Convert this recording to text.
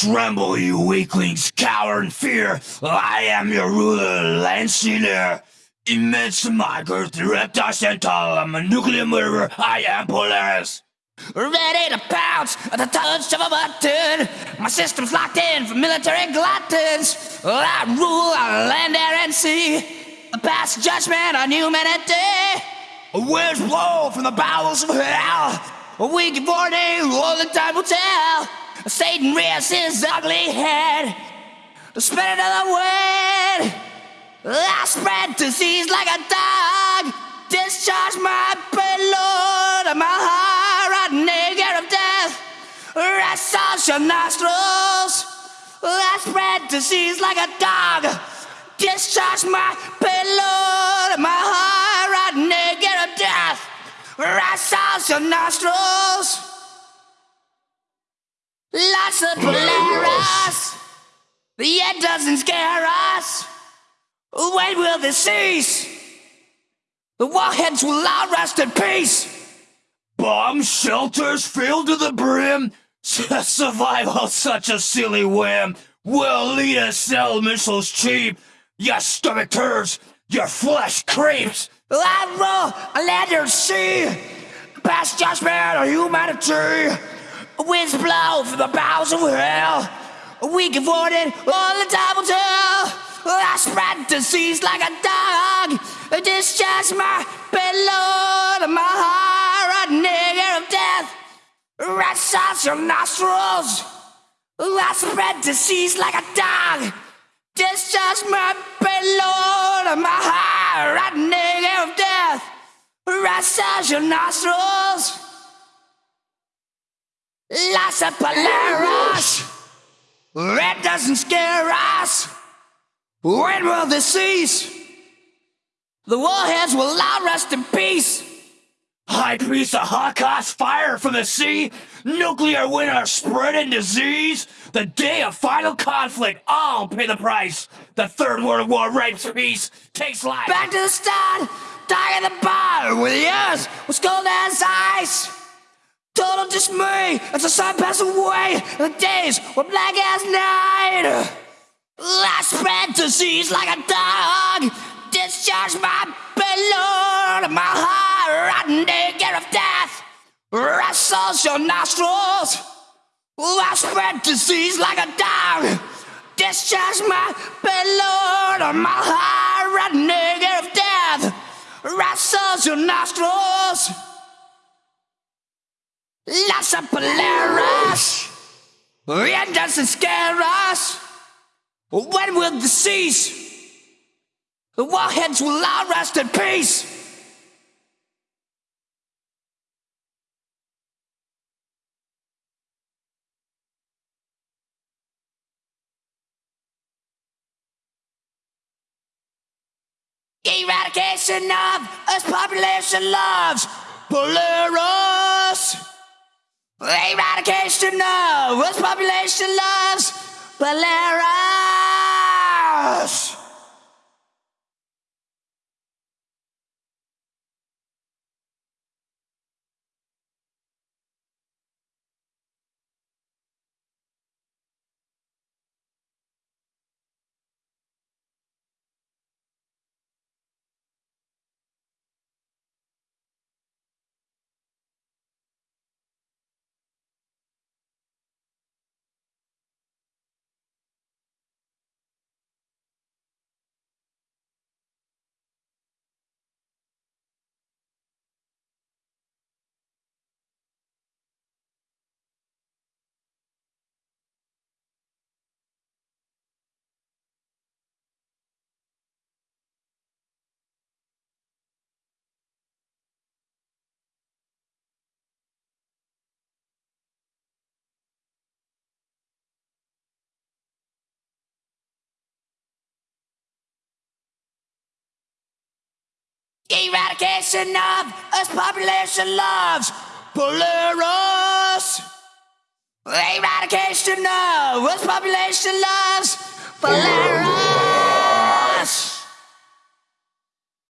Tremble, you weaklings, cower in fear. I am your ruler, Lanciner. Immense girth, reptile centaur. I'm a nuclear murderer. I am Polaris. Ready to pounce at the touch of a button. My system's locked in for military gluttons. I rule on land, air, and sea. I pass judgment on humanity. A Winds blow from the bowels of hell. We give warning, all the time will tell. Satan rears his ugly head. The spirit of the wind. I spread disease like a dog. Discharge my payload of my heart, nigger of death. Rest your nostrils. I spread disease like a dog. Discharge my payload of my heart, nigger of death. Rest your nostrils. Lots of Polaris. The end doesn't scare us. When will this cease? The warheads will all rest in peace. Bomb shelters filled to the brim. Survival such a silly whim. We'll lead us sell missiles cheap. Your stomach turns, your flesh creeps. I a land sea. Past judgment of humanity. Winds blow from the bowels of hell. We give warning all the time will tell. I spread disease like a dog. Discharge my payload, my heart, a nigger of death. Rats out your nostrils. I spread disease like a dog. Discharge my payload, my heart, a nigger of death. Rats out your nostrils. Lots of Polaris. Red doesn't scare us. When will this cease? The warheads will all rest in peace. High priest of Holocaust, fire from the sea, nuclear winter spreading disease. The day of final conflict, all pay the price. The Third World War rapes peace, takes life. Back to the start, dying in the bar with the earth was cold as ice. Total dismay as the sun passed away. The days were black as night. I spread disease like a dog. Discharge my payload, my heart, nigger of death. Wrestles your nostrils. I spread disease like a dog. Discharge my payload, my heart, nigger of death. Wrestles your nostrils. Lots of Polaris. It doesn't scare us. When will the cease? The warheads will all rest in peace. Eradication of us population loves Polaris. Eradication of population loves Polaris. Eradication of us population loves Polaris. Eradication of us population loves Polaris.